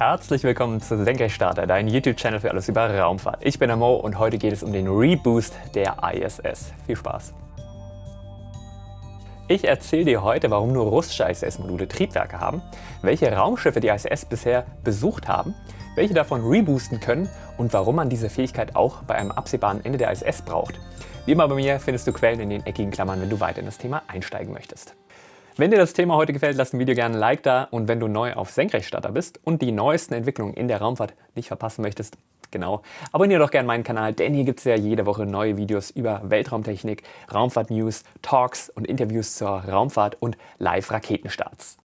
Herzlich willkommen zu Senkrechtstarter, dein YouTube-Channel für alles über Raumfahrt. Ich bin der Mo und heute geht es um den Reboost der ISS. Viel Spaß! Ich erzähle dir heute, warum nur russische ISS-Module Triebwerke haben, welche Raumschiffe die ISS bisher besucht haben, welche davon reboosten können und warum man diese Fähigkeit auch bei einem absehbaren Ende der ISS braucht. Wie immer bei mir findest du Quellen in den eckigen Klammern, wenn du weiter in das Thema einsteigen möchtest. Wenn dir das Thema heute gefällt, lass dem Video gerne ein Like da und wenn du neu auf Senkrechtstarter bist und die neuesten Entwicklungen in der Raumfahrt nicht verpassen möchtest, genau, abonniere doch gerne meinen Kanal, denn hier gibt es ja jede Woche neue Videos über Weltraumtechnik, Raumfahrt-News, Talks und Interviews zur Raumfahrt und Live-Raketenstarts.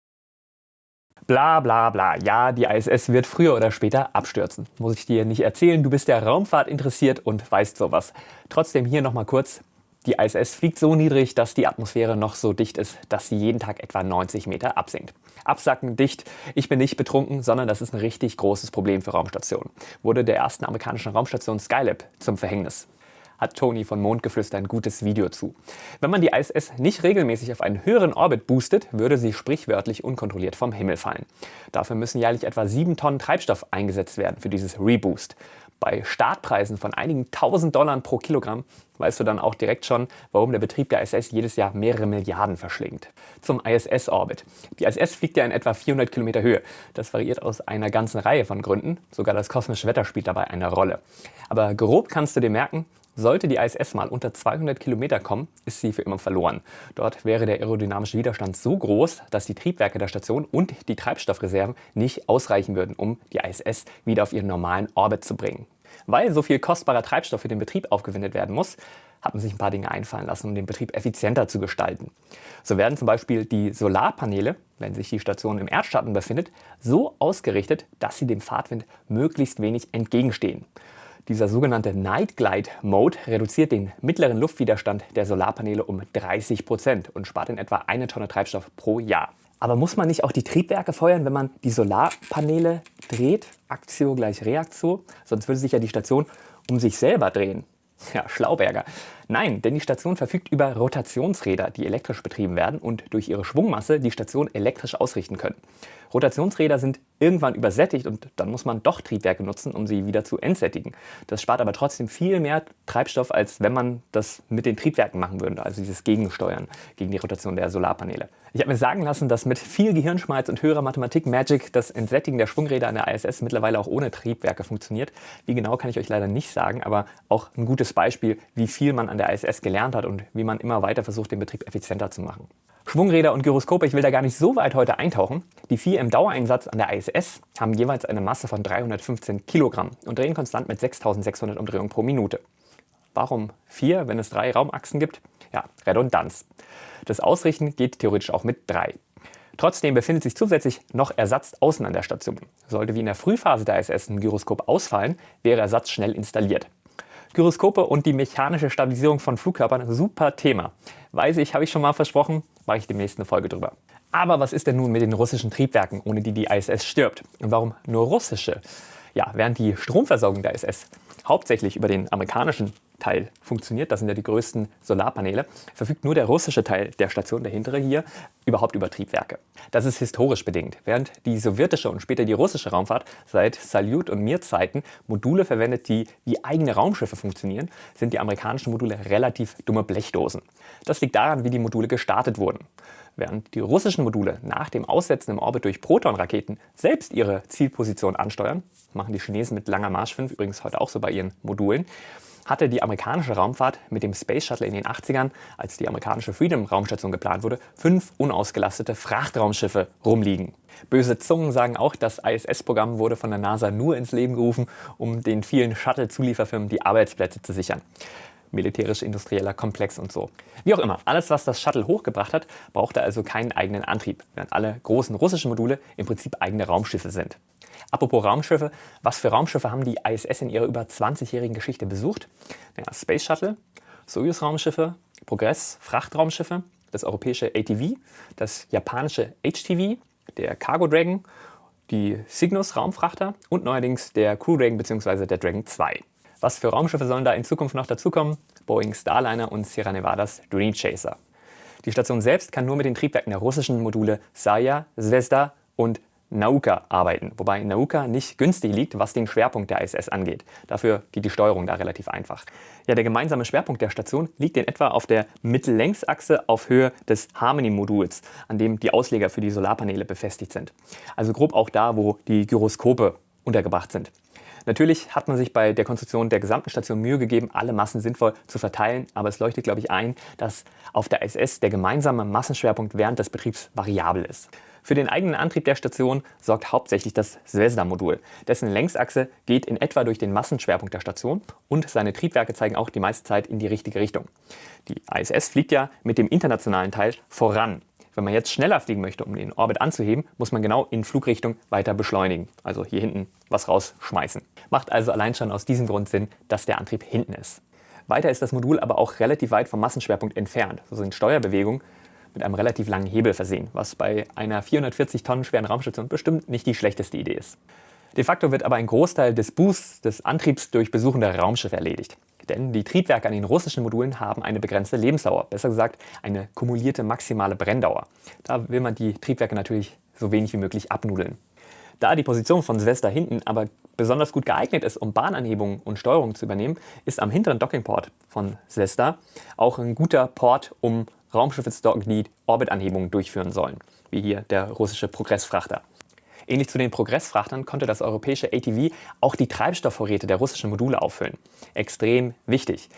Bla bla bla, ja, die ISS wird früher oder später abstürzen. Muss ich dir nicht erzählen, du bist der Raumfahrt interessiert und weißt sowas. Trotzdem hier nochmal kurz, die ISS fliegt so niedrig, dass die Atmosphäre noch so dicht ist, dass sie jeden Tag etwa 90 Meter absinkt. Absacken, dicht, ich bin nicht betrunken, sondern das ist ein richtig großes Problem für Raumstationen. Wurde der ersten amerikanischen Raumstation Skylab zum Verhängnis hat Tony von Mondgeflüster ein gutes Video zu. Wenn man die ISS nicht regelmäßig auf einen höheren Orbit boostet, würde sie sprichwörtlich unkontrolliert vom Himmel fallen. Dafür müssen jährlich etwa 7 Tonnen Treibstoff eingesetzt werden für dieses Reboost. Bei Startpreisen von einigen tausend Dollar pro Kilogramm weißt du dann auch direkt schon, warum der Betrieb der ISS jedes Jahr mehrere Milliarden verschlingt. Zum ISS-Orbit. Die ISS fliegt ja in etwa 400 Kilometer Höhe. Das variiert aus einer ganzen Reihe von Gründen. Sogar das kosmische Wetter spielt dabei eine Rolle. Aber grob kannst du dir merken, sollte die ISS mal unter 200 Kilometer kommen, ist sie für immer verloren. Dort wäre der aerodynamische Widerstand so groß, dass die Triebwerke der Station und die Treibstoffreserven nicht ausreichen würden, um die ISS wieder auf ihren normalen Orbit zu bringen. Weil so viel kostbarer Treibstoff für den Betrieb aufgewendet werden muss, hat man sich ein paar Dinge einfallen lassen, um den Betrieb effizienter zu gestalten. So werden zum Beispiel die Solarpaneele, wenn sich die Station im Erdschatten befindet, so ausgerichtet, dass sie dem Fahrtwind möglichst wenig entgegenstehen. Dieser sogenannte Night Glide Mode reduziert den mittleren Luftwiderstand der Solarpaneele um 30 Prozent und spart in etwa eine Tonne Treibstoff pro Jahr. Aber muss man nicht auch die Triebwerke feuern, wenn man die Solarpaneele dreht? Aktio gleich Reaktio? Sonst würde sich ja die Station um sich selber drehen. Ja, Schlauberger. Nein, denn die Station verfügt über Rotationsräder, die elektrisch betrieben werden und durch ihre Schwungmasse die Station elektrisch ausrichten können. Rotationsräder sind irgendwann übersättigt und dann muss man doch Triebwerke nutzen, um sie wieder zu entsättigen. Das spart aber trotzdem viel mehr Treibstoff, als wenn man das mit den Triebwerken machen würde, also dieses Gegensteuern gegen die Rotation der Solarpaneele. Ich habe mir sagen lassen, dass mit viel Gehirnschmalz und höherer Mathematik-Magic das Entsättigen der Schwungräder an der ISS mittlerweile auch ohne Triebwerke funktioniert. Wie genau kann ich euch leider nicht sagen, aber auch ein gutes Beispiel, wie viel man an der ISS gelernt hat und wie man immer weiter versucht, den Betrieb effizienter zu machen. Schwungräder und Gyroskope, ich will da gar nicht so weit heute eintauchen. Die vier im Dauereinsatz an der ISS haben jeweils eine Masse von 315 Kilogramm und drehen konstant mit 6600 Umdrehungen pro Minute. Warum vier, wenn es drei Raumachsen gibt? Ja, Redundanz. Das Ausrichten geht theoretisch auch mit drei. Trotzdem befindet sich zusätzlich noch Ersatz außen an der Station. Sollte wie in der Frühphase der ISS ein Gyroskop ausfallen, wäre Ersatz schnell installiert. Gyroskope und die mechanische Stabilisierung von Flugkörpern, super Thema. Weiß ich, habe ich schon mal versprochen, mache ich demnächst eine Folge drüber. Aber was ist denn nun mit den russischen Triebwerken, ohne die die ISS stirbt? Und warum nur russische? Ja, während die Stromversorgung der ISS hauptsächlich über den amerikanischen Teil funktioniert, das sind ja die größten Solarpaneele, verfügt nur der russische Teil der Station, der hintere hier, überhaupt über Triebwerke. Das ist historisch bedingt. Während die sowjetische und später die russische Raumfahrt seit Salyut und Mir-Zeiten Module verwendet, die wie eigene Raumschiffe funktionieren, sind die amerikanischen Module relativ dumme Blechdosen. Das liegt daran, wie die Module gestartet wurden. Während die russischen Module nach dem Aussetzen im Orbit durch Protonraketen selbst ihre Zielposition ansteuern, machen die Chinesen mit langer Marsch 5 übrigens heute auch so bei ihren Modulen, hatte die amerikanische Raumfahrt mit dem Space Shuttle in den 80ern, als die amerikanische Freedom-Raumstation geplant wurde, fünf unausgelastete Frachtraumschiffe rumliegen. Böse Zungen sagen auch, das ISS-Programm wurde von der NASA nur ins Leben gerufen, um den vielen Shuttle-Zulieferfirmen die Arbeitsplätze zu sichern militärisch-industrieller Komplex und so. Wie auch immer, alles was das Shuttle hochgebracht hat, brauchte also keinen eigenen Antrieb, während alle großen russischen Module im Prinzip eigene Raumschiffe sind. Apropos Raumschiffe, was für Raumschiffe haben die ISS in ihrer über 20-jährigen Geschichte besucht? Naja, Space Shuttle, Soyuz-Raumschiffe, Progress, Frachtraumschiffe, das europäische ATV, das japanische HTV, der Cargo Dragon, die Cygnus Raumfrachter und neuerdings der Crew Dragon bzw. der Dragon 2. Was für Raumschiffe sollen da in Zukunft noch dazukommen? Boeing Starliner und Sierra Nevadas Dream Chaser. Die Station selbst kann nur mit den Triebwerken der russischen Module Saya, Zvezda und Nauka arbeiten, wobei Nauka nicht günstig liegt, was den Schwerpunkt der ISS angeht. Dafür geht die Steuerung da relativ einfach. Ja, der gemeinsame Schwerpunkt der Station liegt in etwa auf der Mittellängsachse auf Höhe des Harmony-Moduls, an dem die Ausleger für die Solarpaneele befestigt sind. Also grob auch da, wo die Gyroskope untergebracht sind. Natürlich hat man sich bei der Konstruktion der gesamten Station Mühe gegeben, alle Massen sinnvoll zu verteilen, aber es leuchtet, glaube ich, ein, dass auf der ISS der gemeinsame Massenschwerpunkt während des Betriebs variabel ist. Für den eigenen Antrieb der Station sorgt hauptsächlich das Zvezda-Modul. Dessen Längsachse geht in etwa durch den Massenschwerpunkt der Station und seine Triebwerke zeigen auch die meiste Zeit in die richtige Richtung. Die ISS fliegt ja mit dem internationalen Teil voran. Wenn man jetzt schneller fliegen möchte, um den Orbit anzuheben, muss man genau in Flugrichtung weiter beschleunigen. Also hier hinten was rausschmeißen. Macht also allein schon aus diesem Grund Sinn, dass der Antrieb hinten ist. Weiter ist das Modul aber auch relativ weit vom Massenschwerpunkt entfernt. So sind Steuerbewegungen mit einem relativ langen Hebel versehen, was bei einer 440 Tonnen schweren Raumstation bestimmt nicht die schlechteste Idee ist. De facto wird aber ein Großteil des Boosts des Antriebs durch besuchende Raumschiffe erledigt. Denn die Triebwerke an den russischen Modulen haben eine begrenzte Lebensdauer, besser gesagt eine kumulierte maximale Brenndauer. Da will man die Triebwerke natürlich so wenig wie möglich abnudeln. Da die Position von Zvezda hinten aber besonders gut geeignet ist, um Bahnanhebungen und Steuerung zu übernehmen, ist am hinteren Dockingport von Zvezda auch ein guter Port, um Raumschiffe zu docken, die Orbitanhebungen durchführen sollen, wie hier der russische Progressfrachter. Ähnlich zu den Progressfrachtern konnte das europäische ATV auch die Treibstoffvorräte der russischen Module auffüllen. Extrem wichtig.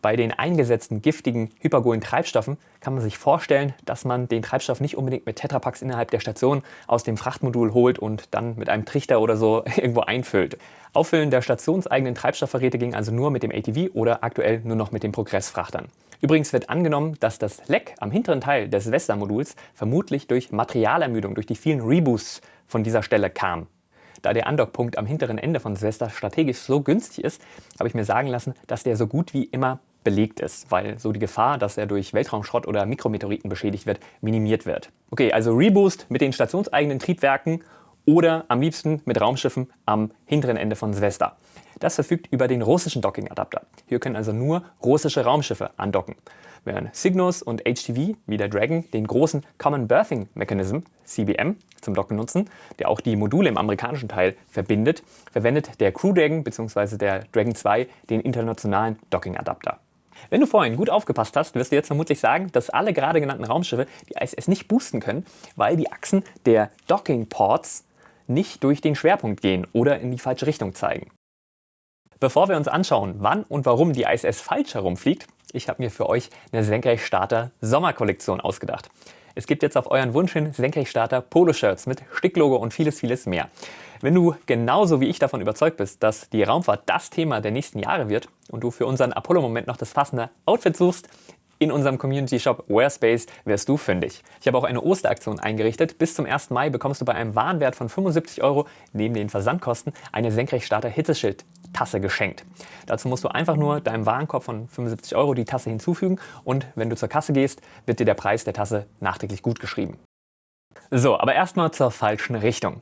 Bei den eingesetzten giftigen hypergolen Treibstoffen kann man sich vorstellen, dass man den Treibstoff nicht unbedingt mit Tetrapacks innerhalb der Station aus dem Frachtmodul holt und dann mit einem Trichter oder so irgendwo einfüllt. Auffüllen der stationseigenen Treibstoffvorräte ging also nur mit dem ATV oder aktuell nur noch mit den Progressfrachtern. Übrigens wird angenommen, dass das Leck am hinteren Teil des Vesta-Moduls vermutlich durch Materialermüdung, durch die vielen Reboosts von dieser Stelle kam. Da der Andockpunkt am hinteren Ende von Silvester strategisch so günstig ist, habe ich mir sagen lassen, dass der so gut wie immer belegt ist, weil so die Gefahr, dass er durch Weltraumschrott oder Mikrometeoriten beschädigt wird, minimiert wird. Okay, also Reboost mit den stationseigenen Triebwerken oder am liebsten mit Raumschiffen am hinteren Ende von Svesta. Das verfügt über den russischen Docking-Adapter. Hier können also nur russische Raumschiffe andocken. Während Cygnus und HTV, wie der Dragon, den großen Common Berthing Mechanism, CBM, zum Docken nutzen, der auch die Module im amerikanischen Teil verbindet, verwendet der Crew Dragon bzw. der Dragon 2 den internationalen Docking-Adapter. Wenn du vorhin gut aufgepasst hast, wirst du jetzt vermutlich sagen, dass alle gerade genannten Raumschiffe die ISS nicht boosten können, weil die Achsen der Docking-Ports nicht durch den Schwerpunkt gehen oder in die falsche Richtung zeigen. Bevor wir uns anschauen, wann und warum die ISS falsch herumfliegt, ich habe mir für euch eine Senkrechtstarter Sommerkollektion ausgedacht. Es gibt jetzt auf euren Wunsch hin Senkrechtstarter Poloshirts mit Sticklogo und vieles, vieles mehr. Wenn du genauso wie ich davon überzeugt bist, dass die Raumfahrt das Thema der nächsten Jahre wird und du für unseren Apollo-Moment noch das passende Outfit suchst, in unserem Community-Shop Wearspace wirst du fündig. Ich habe auch eine Osteraktion eingerichtet. Bis zum 1. Mai bekommst du bei einem Warenwert von 75 Euro neben den Versandkosten eine Senkrechtstarter Hitzeschild Tasse geschenkt. Dazu musst du einfach nur deinem Warenkorb von 75 Euro die Tasse hinzufügen und wenn du zur Kasse gehst, wird dir der Preis der Tasse nachträglich gut geschrieben. So, aber erstmal zur falschen Richtung.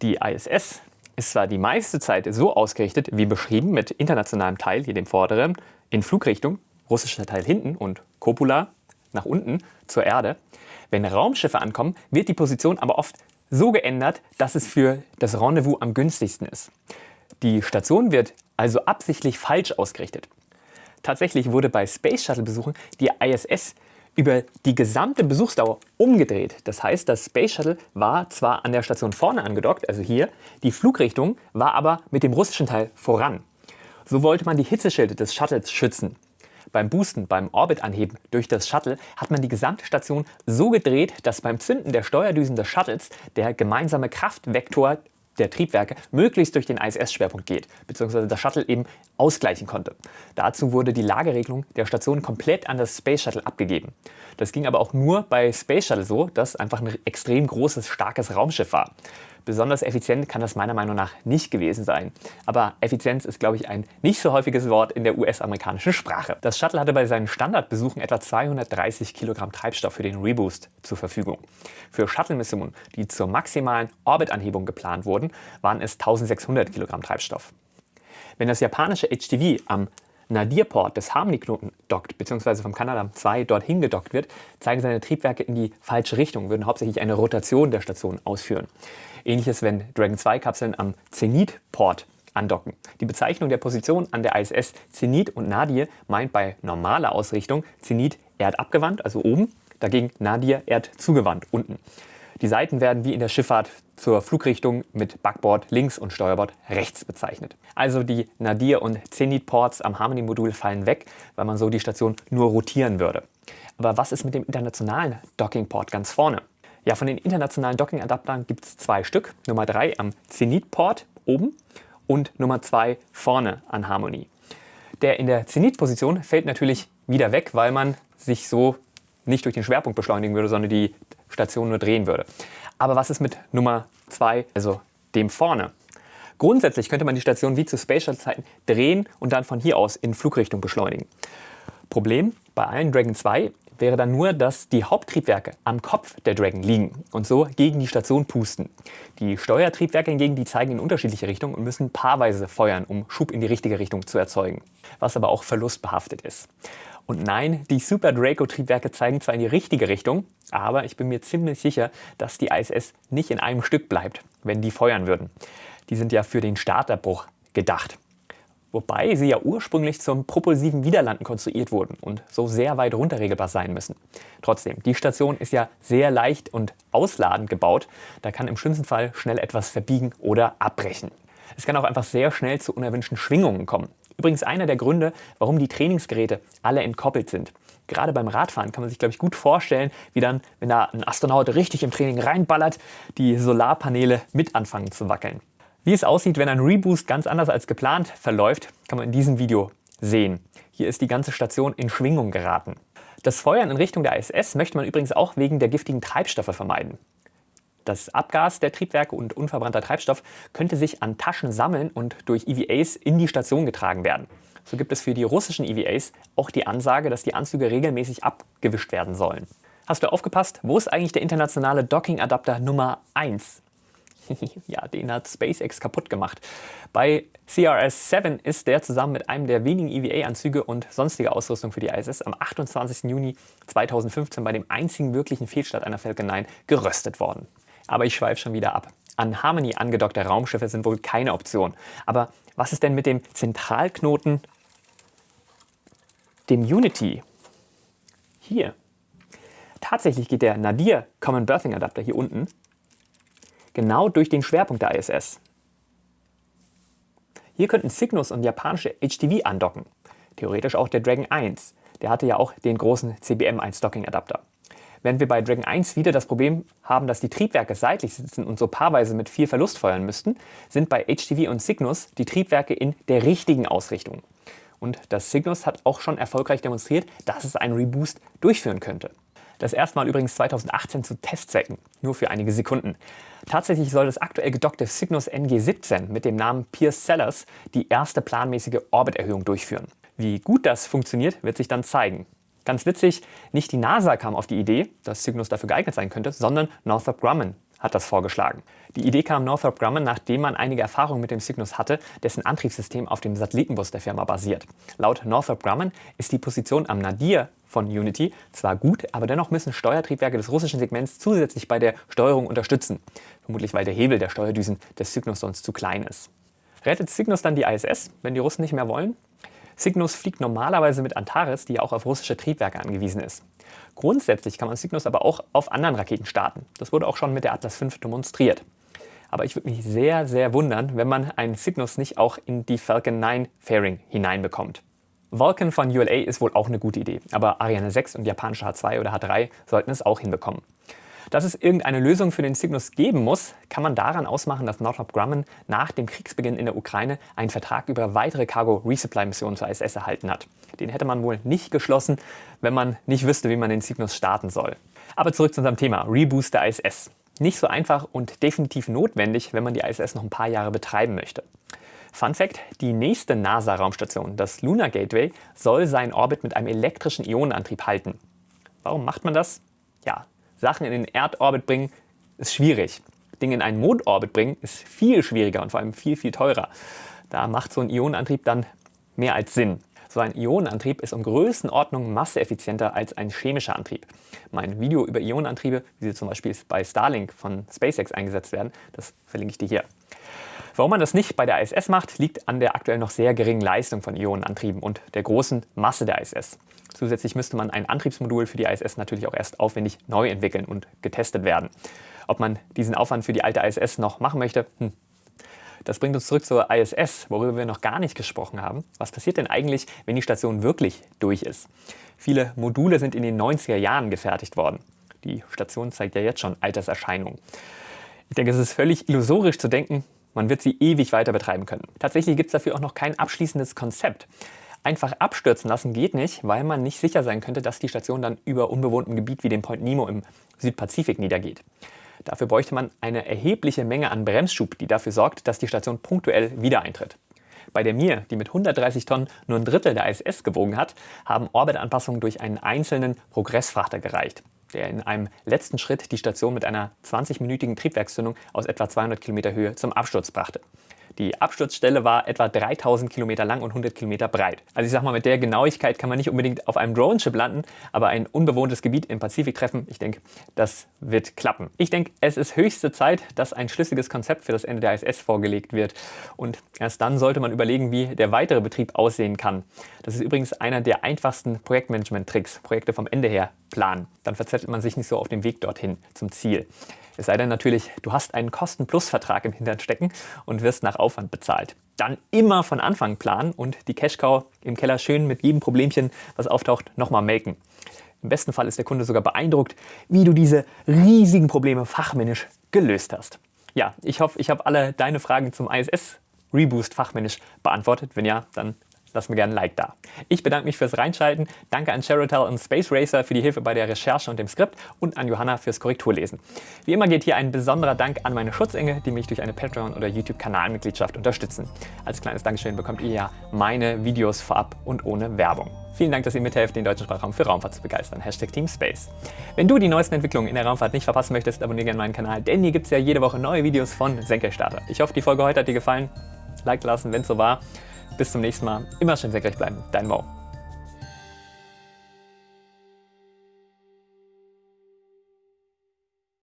Die ISS ist zwar die meiste Zeit so ausgerichtet wie beschrieben mit internationalem Teil, hier dem vorderen, in Flugrichtung, russischer Teil hinten und Copula nach unten zur Erde. Wenn Raumschiffe ankommen, wird die Position aber oft so geändert, dass es für das Rendezvous am günstigsten ist. Die Station wird also absichtlich falsch ausgerichtet. Tatsächlich wurde bei Space Shuttle Besuchen die ISS über die gesamte Besuchsdauer umgedreht. Das heißt, das Space Shuttle war zwar an der Station vorne angedockt, also hier, die Flugrichtung war aber mit dem russischen Teil voran. So wollte man die Hitzeschilde des Shuttles schützen. Beim Boosten, beim Orbitanheben durch das Shuttle hat man die gesamte Station so gedreht, dass beim Zünden der Steuerdüsen des Shuttles der gemeinsame Kraftvektor der Triebwerke möglichst durch den ISS-Schwerpunkt geht, beziehungsweise das Shuttle eben ausgleichen konnte. Dazu wurde die Lageregelung der Station komplett an das Space Shuttle abgegeben. Das ging aber auch nur bei Space Shuttle so, dass einfach ein extrem großes, starkes Raumschiff war. Besonders effizient kann das meiner Meinung nach nicht gewesen sein. Aber Effizienz ist, glaube ich, ein nicht so häufiges Wort in der US-amerikanischen Sprache. Das Shuttle hatte bei seinen Standardbesuchen etwa 230 Kilogramm Treibstoff für den Reboost zur Verfügung. Für Shuttle-Missionen, die zur maximalen Orbitanhebung geplant wurden, waren es 1600 Kilogramm Treibstoff. Wenn das japanische HTV am Nadir-Port des Harmony-Knoten dockt, beziehungsweise vom Canadarm2 dorthin gedockt wird, zeigen seine Triebwerke in die falsche Richtung, würden hauptsächlich eine Rotation der Station ausführen. Ähnliches, wenn Dragon 2-Kapseln am Zenit-Port andocken. Die Bezeichnung der Position an der ISS Zenit und Nadir meint bei normaler Ausrichtung Zenit erdabgewandt, also oben, dagegen Nadir erdzugewandt, unten. Die Seiten werden wie in der Schifffahrt zur Flugrichtung mit Backbord links und Steuerbord rechts bezeichnet. Also die Nadir- und Zenit-Ports am Harmony-Modul fallen weg, weil man so die Station nur rotieren würde. Aber was ist mit dem internationalen Docking-Port ganz vorne? Ja, von den internationalen Docking-Adaptern gibt es zwei Stück. Nummer 3 am Zenit-Port oben und Nummer 2 vorne an Harmony. Der in der Zenit-Position fällt natürlich wieder weg, weil man sich so nicht durch den Schwerpunkt beschleunigen würde, sondern die Station nur drehen würde. Aber was ist mit Nummer 2, also dem vorne? Grundsätzlich könnte man die Station wie zu Space Shuttle Zeiten drehen und dann von hier aus in Flugrichtung beschleunigen. Problem bei allen Dragon 2 wäre dann nur, dass die Haupttriebwerke am Kopf der Dragon liegen und so gegen die Station pusten. Die Steuertriebwerke hingegen, die zeigen in unterschiedliche Richtungen und müssen paarweise feuern, um Schub in die richtige Richtung zu erzeugen, was aber auch verlustbehaftet ist. Und nein, die Super Draco-Triebwerke zeigen zwar in die richtige Richtung, aber ich bin mir ziemlich sicher, dass die ISS nicht in einem Stück bleibt, wenn die feuern würden. Die sind ja für den Starterbruch gedacht. Wobei sie ja ursprünglich zum propulsiven Widerlanden konstruiert wurden und so sehr weit runterregelbar sein müssen. Trotzdem, die Station ist ja sehr leicht und ausladend gebaut. Da kann im schlimmsten Fall schnell etwas verbiegen oder abbrechen. Es kann auch einfach sehr schnell zu unerwünschten Schwingungen kommen. Übrigens einer der Gründe, warum die Trainingsgeräte alle entkoppelt sind. Gerade beim Radfahren kann man sich, glaube ich, gut vorstellen, wie dann, wenn da ein Astronaut richtig im Training reinballert, die Solarpaneele mit anfangen zu wackeln. Wie es aussieht, wenn ein Reboost ganz anders als geplant verläuft, kann man in diesem Video sehen. Hier ist die ganze Station in Schwingung geraten. Das Feuern in Richtung der ISS möchte man übrigens auch wegen der giftigen Treibstoffe vermeiden. Das Abgas der Triebwerke und unverbrannter Treibstoff könnte sich an Taschen sammeln und durch EVAs in die Station getragen werden. So gibt es für die russischen EVAs auch die Ansage, dass die Anzüge regelmäßig abgewischt werden sollen. Hast du aufgepasst? Wo ist eigentlich der internationale Docking-Adapter Nummer 1? ja, den hat SpaceX kaputt gemacht. Bei CRS-7 ist der zusammen mit einem der wenigen EVA-Anzüge und sonstige Ausrüstung für die ISS am 28. Juni 2015 bei dem einzigen wirklichen Fehlstart einer Falcon 9 geröstet worden. Aber ich schweife schon wieder ab. An Harmony angedockte Raumschiffe sind wohl keine Option. Aber was ist denn mit dem Zentralknoten, dem Unity? Hier. Tatsächlich geht der Nadir Common Berthing Adapter hier unten genau durch den Schwerpunkt der ISS. Hier könnten Cygnus und japanische HTV andocken. Theoretisch auch der Dragon 1. Der hatte ja auch den großen CBM1 Docking Adapter. Während wir bei Dragon 1 wieder das Problem haben, dass die Triebwerke seitlich sitzen und so paarweise mit viel Verlust feuern müssten, sind bei HTV und Cygnus die Triebwerke in der richtigen Ausrichtung. Und das Cygnus hat auch schon erfolgreich demonstriert, dass es einen Reboost durchführen könnte. Das erste Mal übrigens 2018 zu Testzwecken, nur für einige Sekunden. Tatsächlich soll das aktuell gedockte Cygnus NG17 mit dem Namen Pierce Sellers die erste planmäßige Orbiterhöhung durchführen. Wie gut das funktioniert, wird sich dann zeigen. Ganz witzig, nicht die NASA kam auf die Idee, dass Cygnus dafür geeignet sein könnte, sondern Northrop Grumman hat das vorgeschlagen. Die Idee kam Northrop Grumman, nachdem man einige Erfahrungen mit dem Cygnus hatte, dessen Antriebssystem auf dem Satellitenbus der Firma basiert. Laut Northrop Grumman ist die Position am Nadir von Unity zwar gut, aber dennoch müssen Steuertriebwerke des russischen Segments zusätzlich bei der Steuerung unterstützen. Vermutlich weil der Hebel der Steuerdüsen des Cygnus sonst zu klein ist. Rettet Cygnus dann die ISS, wenn die Russen nicht mehr wollen? Cygnus fliegt normalerweise mit Antares, die auch auf russische Triebwerke angewiesen ist. Grundsätzlich kann man Cygnus aber auch auf anderen Raketen starten. Das wurde auch schon mit der Atlas V demonstriert. Aber ich würde mich sehr, sehr wundern, wenn man einen Cygnus nicht auch in die Falcon 9 Fairing hineinbekommt. Vulcan von ULA ist wohl auch eine gute Idee, aber Ariane 6 und japanische H2 oder H3 sollten es auch hinbekommen. Dass es irgendeine Lösung für den Cygnus geben muss, kann man daran ausmachen, dass Northrop Grumman nach dem Kriegsbeginn in der Ukraine einen Vertrag über weitere Cargo-Resupply-Missionen zur ISS erhalten hat. Den hätte man wohl nicht geschlossen, wenn man nicht wüsste, wie man den Cygnus starten soll. Aber zurück zu unserem Thema, Reboost der ISS. Nicht so einfach und definitiv notwendig, wenn man die ISS noch ein paar Jahre betreiben möchte. Fun Fact, die nächste NASA-Raumstation, das Lunar Gateway, soll seinen Orbit mit einem elektrischen Ionenantrieb halten. Warum macht man das? Sachen in den Erdorbit bringen, ist schwierig. Dinge in einen Mondorbit bringen, ist viel schwieriger und vor allem viel, viel teurer. Da macht so ein Ionenantrieb dann mehr als Sinn. So ein Ionenantrieb ist um Größenordnung masseeffizienter als ein chemischer Antrieb. Mein Video über Ionenantriebe, wie sie zum Beispiel bei Starlink von SpaceX eingesetzt werden, das verlinke ich dir hier. Warum man das nicht bei der ISS macht, liegt an der aktuell noch sehr geringen Leistung von Ionenantrieben und der großen Masse der ISS. Zusätzlich müsste man ein Antriebsmodul für die ISS natürlich auch erst aufwendig neu entwickeln und getestet werden. Ob man diesen Aufwand für die alte ISS noch machen möchte, hm. Das bringt uns zurück zur ISS, worüber wir noch gar nicht gesprochen haben. Was passiert denn eigentlich, wenn die Station wirklich durch ist? Viele Module sind in den 90er Jahren gefertigt worden. Die Station zeigt ja jetzt schon Alterserscheinungen. Ich denke, es ist völlig illusorisch zu denken, man wird sie ewig weiter betreiben können. Tatsächlich gibt es dafür auch noch kein abschließendes Konzept. Einfach abstürzen lassen geht nicht, weil man nicht sicher sein könnte, dass die Station dann über unbewohntem Gebiet wie dem Point Nemo im Südpazifik niedergeht. Dafür bräuchte man eine erhebliche Menge an Bremsschub, die dafür sorgt, dass die Station punktuell wieder eintritt. Bei der Mir, die mit 130 Tonnen nur ein Drittel der ISS gewogen hat, haben Orbitanpassungen durch einen einzelnen Progressfrachter gereicht, der in einem letzten Schritt die Station mit einer 20-minütigen Triebwerkszündung aus etwa 200 Kilometer Höhe zum Absturz brachte. Die Absturzstelle war etwa 3000 Kilometer lang und 100 Kilometer breit. Also ich sag mal, mit der Genauigkeit kann man nicht unbedingt auf einem Drone-Chip landen, aber ein unbewohntes Gebiet im Pazifik treffen, ich denke, das wird klappen. Ich denke, es ist höchste Zeit, dass ein schlüssiges Konzept für das Ende der ISS vorgelegt wird. Und erst dann sollte man überlegen, wie der weitere Betrieb aussehen kann. Das ist übrigens einer der einfachsten Projektmanagement-Tricks, Projekte vom Ende her planen. Dann verzettelt man sich nicht so auf dem Weg dorthin zum Ziel. Es sei denn natürlich, du hast einen Kosten-Plus-Vertrag im Hintern stecken und wirst nach Aufwand bezahlt. Dann immer von Anfang planen und die Cash-Cow im Keller schön mit jedem Problemchen, was auftaucht, nochmal melken. Im besten Fall ist der Kunde sogar beeindruckt, wie du diese riesigen Probleme fachmännisch gelöst hast. Ja, ich hoffe, ich habe alle deine Fragen zum ISS Reboost fachmännisch beantwortet. Wenn ja, dann lass mir gerne ein Like da. Ich bedanke mich fürs Reinschalten, danke an Cherotel und Space Racer für die Hilfe bei der Recherche und dem Skript und an Johanna fürs Korrekturlesen. Wie immer geht hier ein besonderer Dank an meine Schutzengel, die mich durch eine Patreon- oder YouTube-Kanalmitgliedschaft unterstützen. Als kleines Dankeschön bekommt ihr ja meine Videos vorab und ohne Werbung. Vielen Dank, dass ihr mithelft, den deutschen Sprachraum für Raumfahrt zu begeistern. Hashtag Team Space. Wenn du die neuesten Entwicklungen in der Raumfahrt nicht verpassen möchtest, abonniere gerne meinen Kanal, denn hier gibt es ja jede Woche neue Videos von Senkrechtstarter. Ich hoffe, die Folge heute hat dir gefallen. Like lassen, wenn es so war. Bis zum nächsten Mal. Immer schön senkrecht bleiben. Dein Mo.